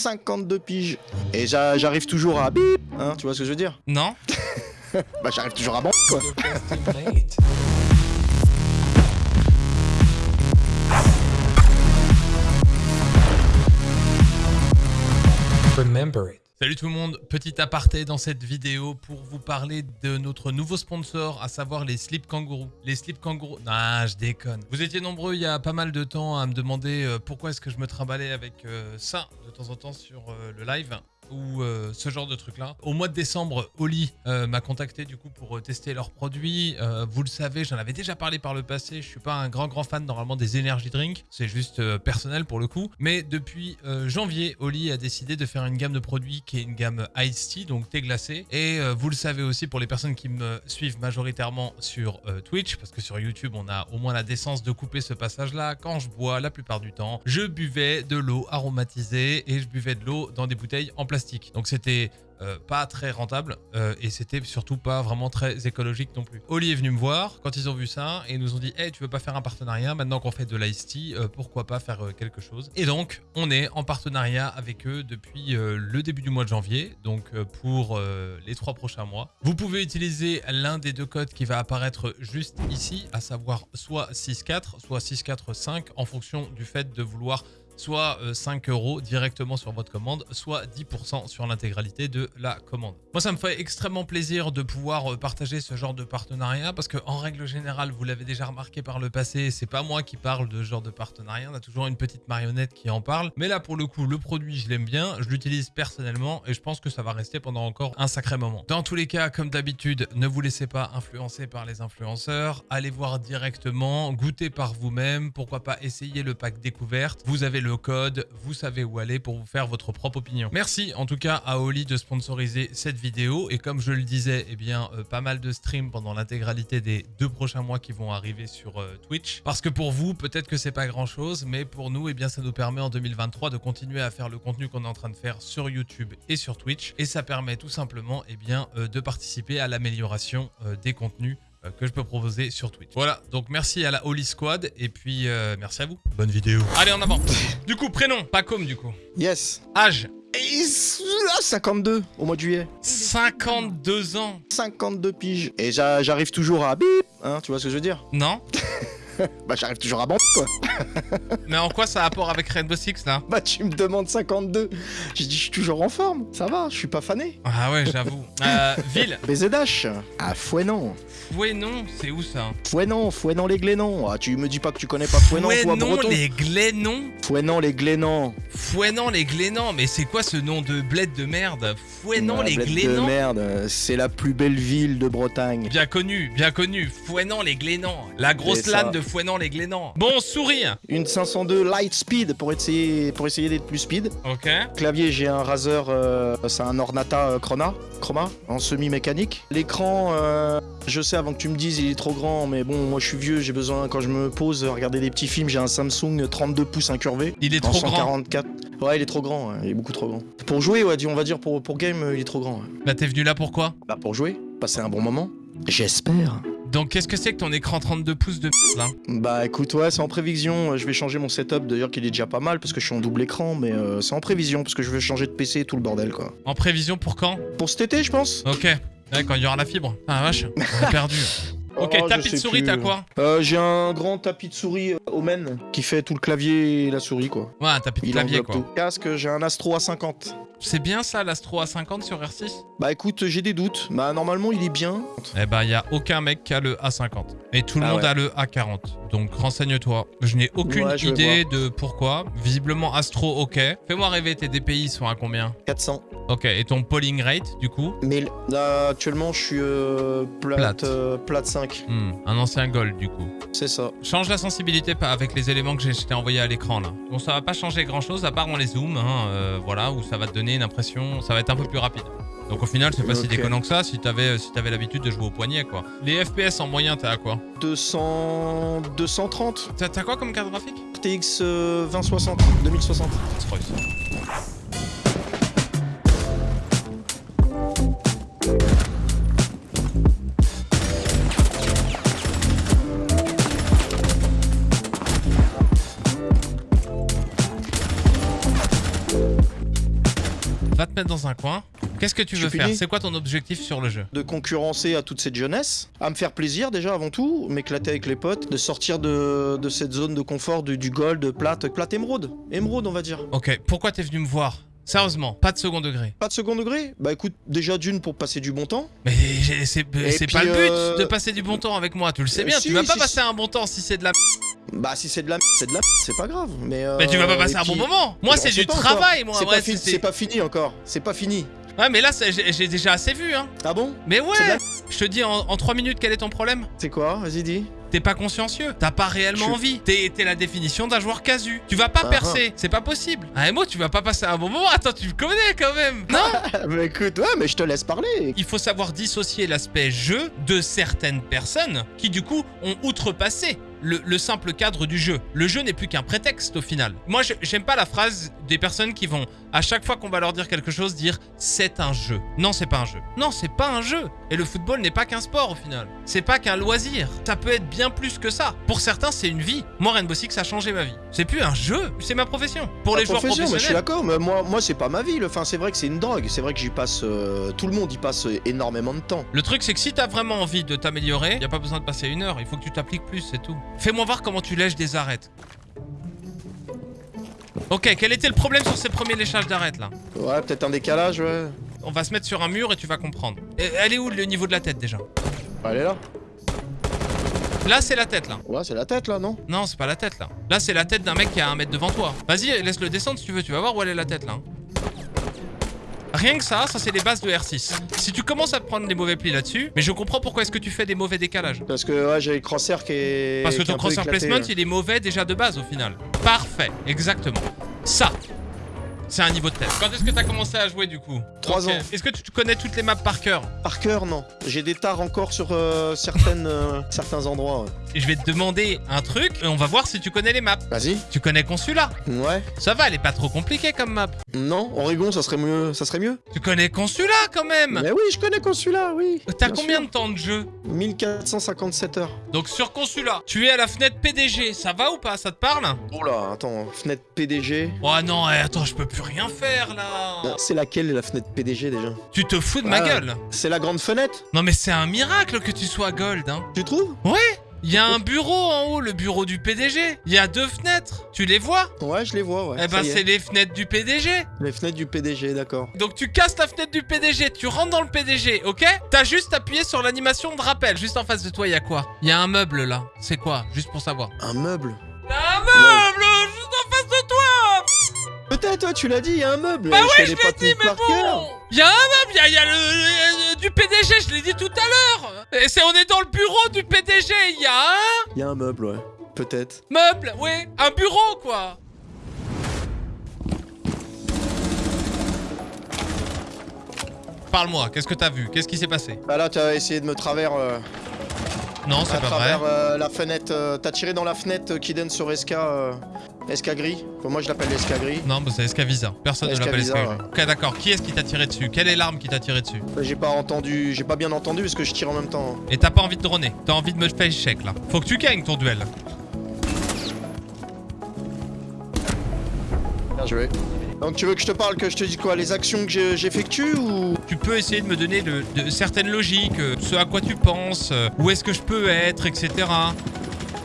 52 piges. Et j'a- j'arrive toujours à bip, hein, tu vois ce que je veux dire? Non. Bah j'arrive toujours à bon, Salut tout le monde, petit aparté dans cette vidéo pour vous parler de notre nouveau sponsor, à savoir les Slip Kangourou. Les Slip Kangourou... Ah, je déconne. Vous étiez nombreux il y a pas mal de temps à me demander euh, pourquoi est-ce que je me trimballais avec euh, ça de temps en temps sur euh, le live ou euh, ce genre de truc là. Au mois de décembre, Oli euh, m'a contacté du coup pour euh, tester leurs produits. Vous le savez, j'en avais déjà parlé par le passé. Je suis pas un grand grand fan normalement des energy drinks, c'est juste personnel pour le coup. Mais depuis janvier, Oli a décidé de faire une gamme de produits qui est une gamme Ice Tea, donc thé glacé. Et vous le savez aussi pour les personnes qui me suivent majoritairement sur Twitch, parce que sur YouTube on a au moins la décence de couper ce passage là. Quand je bois, la plupart du temps, je buvais de l'eau aromatisée et je buvais de l'eau dans des bouteilles en plastique. Donc c'était euh, pas très rentable euh, et c'était surtout pas vraiment très écologique non plus. Oli est venu me voir quand ils ont vu ça et nous ont dit Hey, tu veux pas faire un partenariat maintenant qu'on fait de l'ice tea euh, pourquoi pas faire quelque chose? Et donc on est en partenariat avec eux depuis le début du mois de janvier donc pour les trois prochains mois. Vous pouvez utiliser l'un des deux codes qui va apparaître juste ici à savoir soit 6.4 soit 6.4.5 en fonction du fait de vouloir soit euh, 5 euros directement sur votre commande, soit 10% sur l'intégralité de la commande. Moi, ça me fait extrêmement plaisir de pouvoir euh, partager ce genre de partenariat parce que, en règle générale, vous l'avez déjà remarqué par le passé, c'est pas moi qui parle de ce genre de partenariat, on a toujours une petite marionnette qui en parle. Mais là, pour le coup, le produit, je l'aime bien, je l'utilise personnellement et je pense que ça va rester pendant encore un sacré moment. Dans tous les cas, comme d'habitude, ne vous laissez pas influencer par les influenceurs, allez voir directement, goûtez par vous-même, pourquoi pas essayer le pack découverte. Vous avez le code, vous savez où aller pour vous faire votre propre opinion. Merci en tout cas à Oli de sponsoriser cette vidéo et comme je le disais, eh bien euh, pas mal de streams pendant l'intégralité des deux prochains mois qui vont arriver sur euh, Twitch. Parce que pour vous, peut-être que c'est pas grand chose, mais pour nous, eh bien ça nous permet en 2023 de continuer à faire le contenu qu'on est en train de faire sur YouTube et sur Twitch et ça permet tout simplement eh bien euh, de participer à l'amélioration des contenus que je peux proposer sur Twitch. Voilà, donc merci à la Holy Squad et puis euh, merci à vous. Bonne vidéo. Allez, en avant. du coup, prénom, pas comme du coup. Yes. Âge, Et s- ah, 52 au mois de juillet. 52 ans. 52 piges. Et j'a- j'arrive toujours à bip, hein, tu vois ce que je veux dire? Non Bah j'arrive toujours à bon, quoi. Mais en quoi ça a rapport avec Rainbow Six là? Bah tu me demandes 52. J'ai dit je suis toujours en forme, ça va, je suis pas fané. Ah ouais, j'avoue. Euh, ville? BZH à Fouenon. Fouenon, c'est où ça? Fouenon, Fouenon les Glénons. Ah tu me dis pas que tu connais pas Fouenon, toi Fouenon breton les Glénons Fouenon les Glénons. Fouenon les Glénons Mais c'est quoi ce nom de bled de merde? Fouenon Ah, les bled de Glénons merde, c'est la plus belle ville de Bretagne. Bien connu, bien connu. Fouenon les Glénons. La grosse lane de Fouenon les Glénons. Bon, souris Une 502 light speed pour essayer, pour essayer d'être plus speed. Ok. Clavier, j'ai un Razer, euh, c'est un Ornata euh, Chroma, Chroma, en semi-mécanique. L'écran, euh, je sais avant que tu me dises, il est trop grand, mais bon, moi je suis vieux, j'ai besoin, quand je me pose, regarder des petits films, j'ai un Samsung 32 pouces incurvé. Il est en trop grand. 144. Ouais, il est trop grand, ouais, il est beaucoup trop grand. Pour jouer, ouais, on va dire pour, pour game, il est trop grand. ouais. Bah t'es venu là pourquoi Bah pour jouer, passer un bon moment. J'espère. Donc qu'est-ce que c'est que ton écran 32 pouces de là Bah écoute, ouais, c'est en prévision. Je vais changer mon setup, d'ailleurs, qu'il est déjà pas mal parce que je suis en double écran, mais euh, c'est en prévision parce que je veux changer de PC et tout le bordel, quoi. En prévision pour quand Pour cet été, je pense. Ok. Ouais, quand il y aura la fibre. Ah vache, on perdu. Ok, Oh, tapis de souris, t'as quoi Euh, J'ai un grand tapis de souris euh, Omen qui fait tout le clavier et la souris, quoi. Ouais, un tapis de Il clavier quoi. tout. Casque, j'ai un Astro A50. C'est bien ça l'Astro A50 sur R6 Bah écoute, j'ai des doutes. Bah normalement, il est bien. Eh il y a aucun mec qui a le A50. Et tout le Ah monde ouais. a le A40. Donc, renseigne-toi. Je n'ai aucune Ouais, idée de pourquoi. Visiblement, Astro, ok. Fais-moi rêver, tes DPI sont à combien? 400. Ok, et ton polling rate, du coup? 1000. Là, actuellement, je suis euh, plate, Plate. euh, plate 5. Hmm, Un ancien gold, du coup. C'est ça. Change la sensibilité pas avec les éléments que j'ai- envoyés à l'écran, là. Bon, ça va pas changer grand-chose, à part on les zoom, hein, euh, voilà, où ça va te donner une impression... Ça va être un peu plus rapide. Donc, au final, c'est pas si déconnant que ça, si t'avais si t'avais l'habitude de jouer au poignet, quoi. Les FPS en moyen, t'as à quoi? 200... 230. T'as quoi comme carte graphique? Euh, 2060. 2060. Mettre dans un coin. Qu'est-ce que tu veux faire. C'est quoi ton objectif sur le jeu De concurrencer à toute cette jeunesse, à me faire plaisir déjà avant tout, m'éclater avec les potes, de sortir de, de cette zone de confort du, du gold, plate, plate émeraude. Émeraude, on va dire. Ok, pourquoi t'es venu me voir? Sérieusement, pas de second degré. Pas de second degré? Bah écoute, déjà d'une pour passer du bon temps. Mais c'est pas le but euh, de passer du bon temps avec moi, tu le sais bien. si, tu vas pas si, passer si. un bon temps si c'est de la. Bah si c'est de la c'est de la c'est pas grave. Mais, euh, Mais tu vas pas passer et un bon moment. Moi, c'est du travail, encore. moi. C'est pas, fini encore. C'est pas fini. Ouais, mais là, j'ai déjà assez vu, hein. Ah bon? Mais ouais, la- je te dis en, en 3 minutes quel est ton problème? C'est quoi? Vas-y dis. T'es pas consciencieux, t'as pas réellement Je- envie. T'es t'es la définition d'un joueur casu. Tu vas pas Ah, percer, c'est pas possible. Un MO, tu vas pas passer un bon moment. Attends, tu me connais quand même. Non? Mais écoute, ouais, mais je te laisse parler. Il faut savoir dissocier l'aspect jeu de certaines personnes qui du coup ont outrepassé le, le simple cadre du jeu. Le jeu n'est plus qu'un prétexte au final. Moi j'aime pas la phrase des personnes qui vont à chaque fois qu'on va leur dire quelque chose dire c'est un jeu. Non c'est pas un jeu. Non c'est pas un jeu. Et le football n'est pas qu'un sport au final. C'est pas qu'un loisir. Ça peut être bien plus que ça. Pour certains c'est une vie. Moi Rainbow Six a changé ma vie. C'est plus un jeu, c'est ma profession. Pour les joueurs profession, mais je suis professionnels. d'accord, mais moi, moi c'est pas ma vie. Enfin, c'est vrai que c'est une drogue. C'est vrai que j'y passe. euh, tout le monde y passe énormément de temps. Le truc, c'est que si t'as vraiment envie de t'améliorer, y a pas besoin de passer une heure, il faut que tu t'appliques plus, c'est tout. Fais-moi voir comment tu lèches des arêtes. Ok, quel était le problème sur ces premiers léchages d'arêtes là Ouais, peut-être un décalage, ouais. On va se mettre sur un mur et tu vas comprendre. Et elle est où le niveau de la tête déjà Elle est là. Là, c'est la tête là. Ouais, c'est la tête là, non? Non, c'est pas la tête là. Là, c'est la tête d'un mec qui a un mètre devant toi. Vas-y, laisse-le descendre si tu veux, tu vas voir où elle est la tête là. Rien que ça, ça c'est les bases de R6. Si tu commences à prendre des mauvais plis là-dessus, mais je comprends pourquoi est-ce que tu fais des mauvais décalages. Parce que ouais, j'ai le crosshair qui est. Parce que ton crosshair placement, ouais. il est mauvais déjà de base au final. Parfait, exactement. Ça, c'est un niveau de tête. Quand est-ce que t'as commencé à jouer du coup Trois Ok. ans. Est-ce que tu connais toutes les maps par cœur Par cœur, non. J'ai des tares encore sur euh, certaines, euh, certains endroits. ouais. Je vais te demander un truc et on va voir si tu connais les maps. Vas-y. Tu connais Consula Ouais. Ça va, elle est pas trop compliquée comme map. Non, Oregon, ça serait mieux. Ça serait mieux. Tu connais Consula quand même Mais oui, je connais Consula, oui. T'as bien combien sûr. de temps de jeu 1457 heures. Donc sur Consula, tu es à la fenêtre PDG, ça va ou pas Ça te parle? Oula, attends, fenêtre PDG. Oh non, eh, attends, je peux plus rien faire là Ah, C'est laquelle la fenêtre PDG déjà Tu te fous de ma Ah. gueule C'est la grande fenêtre Non mais c'est un miracle que tu sois gold, hein Tu trouves Il y a un bureau en haut, le bureau du PDG. Il y a deux fenêtres. Tu les vois Ouais, je les vois, ouais. Eh ben, c'est les fenêtres du PDG. Les fenêtres du PDG, d'accord. Donc, tu casses la fenêtre du PDG, tu rentres dans le PDG, ok? T'as juste appuyé sur l'animation de rappel. Juste en face de toi, il y a quoi? Il y a un meuble là. C'est quoi? Juste pour savoir. Un meuble? Peut-être, toi, tu l'as dit, il y a un meuble. Bah je ouais, je l'ai dit, mais bon Il y a un meuble, il y a, il y a le, du PDG, je l'ai dit tout à l'heure Et c'est, on est dans le bureau du PDG, il y a un Il y a un meuble, ouais. Peut-être. meuble, ouais, un bureau quoi Parle-moi, qu'est-ce que t'as vu? Qu'est-ce qui s'est passé? Bah là, t'as essayé de me travers. euh, Non, c'est pas vrai. travers euh, la fenêtre. euh, t'as tiré dans la fenêtre qui donne sur SK. euh, SK gris. Enfin, moi, je l'appelle SK gris. Non, bah c'est Escavisa. Personne ne l'appelle Escavisa. Ok, d'accord. Qui est-ce qui t'a tiré dessus? Quelle est l'arme qui t'a tiré dessus? J'ai pas entendu. J'ai pas bien entendu parce que je tire en même temps. Et t'as pas envie de droner. T'as envie de me faire échec là. Faut que tu gagnes ton duel. Bien joué. Donc, tu veux que je te parle, que je te dise quoi Les actions que j'effectue ou? Tu peux essayer de me donner de, de certaines logiques, euh, ce à quoi tu penses, euh, où est-ce que je peux être, etc.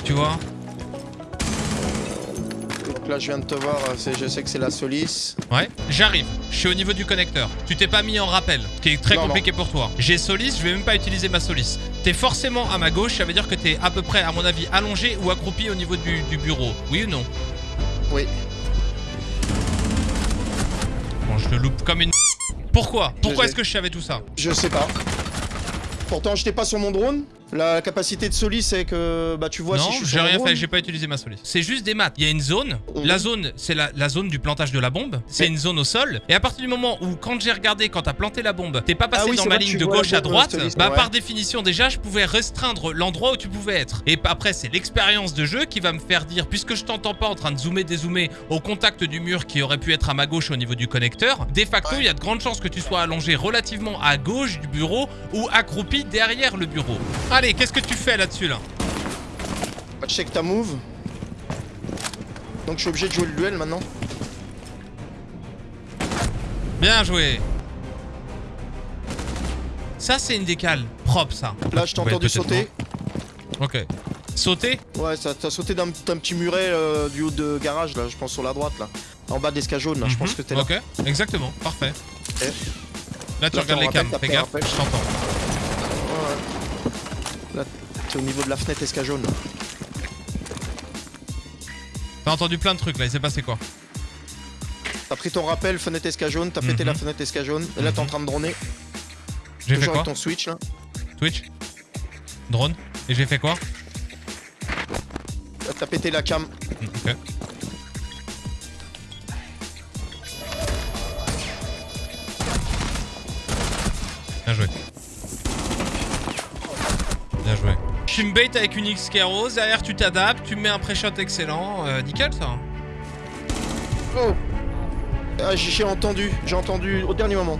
Tu vois? Donc là, je viens de te voir. euh, Je sais que c'est la Solis. Ouais. J'arrive. Je suis au niveau du connecteur. Tu t'es pas mis en rappel, ce qui est très Non, compliqué pour toi. J'ai Solis, je vais même pas utiliser ma Solis. T'es forcément à ma gauche, ça veut dire que t'es à peu près, à mon avis, allongé ou accroupi au niveau du, du bureau. Oui ou non? Oui. Je te loupe comme une... Pourquoi? Pourquoi est-ce que je savais tout ça? Je sais pas. Pourtant, j'étais pas sur mon drone. La capacité de Solis, c'est que bah tu vois non, si je suis j'ai rien fait, j'ai pas utilisé ma Solis. C'est juste des maths. Il y a une zone. Mhm. La zone, c'est la, la zone du plantage de la bombe. C'est Mais- une zone au sol. Et à partir du moment où, quand j'ai regardé, quand t'as planté la bombe, t'es pas passé Ah oui, dans ma ligne de gauche à droite, Solis, bah ouais. par définition, déjà, je pouvais restreindre l'endroit où tu pouvais être. Et après, c'est l'expérience de jeu qui va me faire dire, puisque je t'entends pas en train de zoomer, dézoomer au contact du mur qui aurait pu être à ma gauche au niveau du connecteur, de facto, il Ouais. y a de grandes chances que tu sois allongé relativement à gauche du bureau ou accroupi derrière le bureau. Allez, qu'est-ce que tu fais là-dessus là Bah, check ta move. Donc je suis obligé de jouer le duel maintenant. Bien joué. Ça, c'est une décale. Propre, ça. Là, je t'ai entendu sauter. Ok. Sauter Ouais, ça t'as sauté d'un petit muret euh, du haut de garage, là, je pense sur la droite, là. En bas de l'escalier jaune, là, je pense Mhm. que t'es là. Ok, exactement. Parfait. Ok. Là, tu Là, regardes les cams. Fais gaffe, je t'entends. Au niveau de la fenêtre escalier jaune. T'as entendu plein de trucs, là. Il s'est passé quoi T'as pris ton rappel, fenêtre escalier jaune, t'as pété Mhm. la fenêtre escalier jaune, et là, t'es en train de droner. J'ai fait quoi avec ton switch, là. Twitch Drone Et j'ai fait quoi Là, T'as pété la cam. Hmm, Ok. Bien joué. Bien joué. Tu me bait avec une X Rose, derrière tu t'adaptes, tu me mets un pré-shot excellent. Euh, nickel ça. Oh ah, J'ai entendu, j'ai entendu au dernier moment.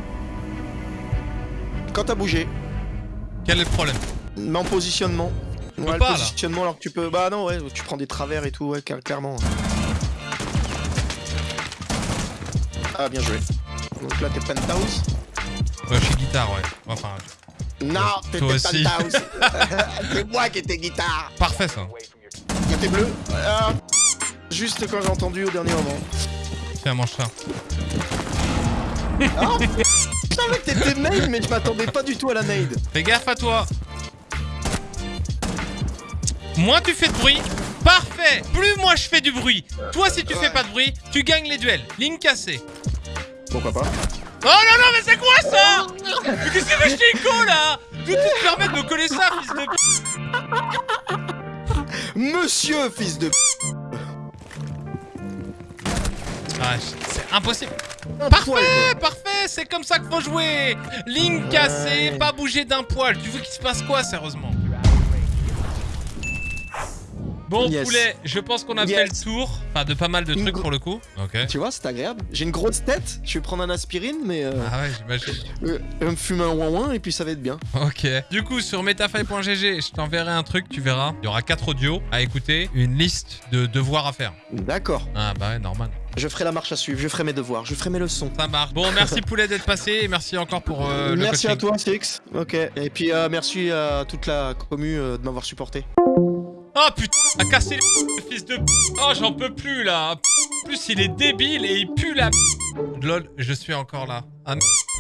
Quand t'as bougé, Quel est le problème? Mais en positionnement. peux Ouais, pas, le positionnement alors que tu peux. Bah non, ouais, tu prends des travers et tout, ouais, cla- clairement. Ah, bien joué. Donc là, t'es penthouse. Ouais, je suis guitare, ouais. Enfin, Non, t'étais penthouse. C'est moi qui étais guitare. parfait ça. T'es bleu. Ah, juste quand j'ai entendu au dernier moment. Tiens, mange ça. Ah, je savais que t'étais nade, mais je m'attendais pas du tout à la nade. Fais gaffe à toi. Moins tu fais de bruit, parfait. Plus moi je fais du bruit. Toi, si tu fais pas de bruit, tu gagnes les duels. Ligne cassée. Pourquoi pas Oh non, non, mais c'est quoi ça Mais qu'est-ce que t'ai écho là D'où tu te permets de me coller ça, fils de p... Monsieur, fils de. Ah, c'est impossible. Parfait, parfait, c'est comme ça qu'il faut jouer. Ligne cassée, pas bouger d'un poil. Tu veux qu'il se passe quoi, sérieusement Bon, Yes. poulet, je pense qu'on a fait le tour. Enfin, de pas mal de Une trucs pour le coup. Ok. Tu vois, c'est agréable. J'ai une grosse tête, je vais prendre un aspirine, mais euh, Ah ouais, j'imagine. euh, je vais me fumer un ouin ouin et puis ça va être bien. Ok. Du coup, sur metafaille.gg, je t'enverrai un truc, tu verras. Il y aura quatre audios à écouter, une liste de devoirs à faire. D'accord. Ah bah ouais, normal. Je ferai la marche à suivre, je ferai mes devoirs, je ferai mes leçons. Ça marche. Bon, merci Poulet d'être passé et merci encore pour euh, le merci coaching. à toi, Six. Ok. Et puis euh, merci à toute la commu euh, de m'avoir supporté. Oh putain, a cassé les fils de Oh, j'en peux plus là. Plus, il est débile et il pue la Lol, je suis encore là.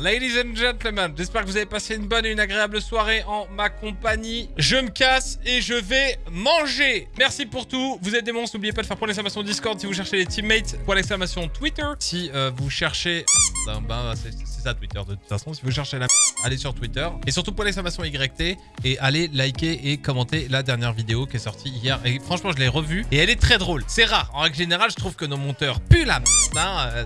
Ladies and gentlemen, j'espère que vous avez passé une bonne et une agréable soirée en ma compagnie. Je me casse et je vais manger. Merci pour tout. Vous êtes des monstres. N'oubliez pas de faire point d'exclamation Discord si vous cherchez les teammates. Point d'exclamation Twitter si euh, vous cherchez. Ben, ben, c'est c'est ça Twitter de toute façon. Si vous cherchez la allez sur Twitter. Et surtout point d'exclamation YT et allez liker et commenter la dernière vidéo qui est sortie hier. Et franchement, je l'ai revue et elle est très drôle. C'est rare. En règle générale, je trouve que nos monteurs puent la merde. hein, euh,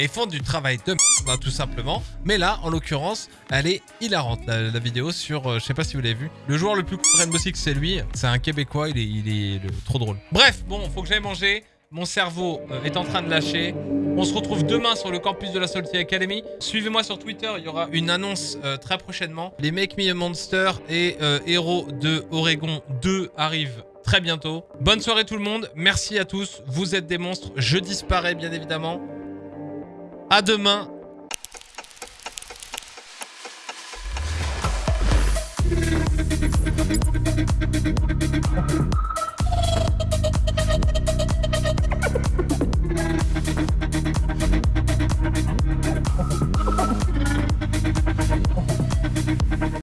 et font du travail de merde, hein, tout simplement. Mais là, en l'occurrence, elle est hilarante, la, vidéo sur, euh, je sais pas si vous l'avez vu, le joueur le plus cool de Rainbow Six, c'est lui. C'est un Québécois, il est, il est le- trop drôle. Bref, bon, faut que j'aille manger. Mon cerveau euh, est en train de lâcher. On se retrouve demain sur le campus de la Salty Academy. Suivez-moi sur Twitter, il y aura une annonce euh, très prochainement. Les Make Me a Monster et euh, Héros de Oregon 2 arrivent très bientôt. Bonne soirée tout le monde, merci à tous, vous êtes des monstres, je disparais bien évidemment. À demain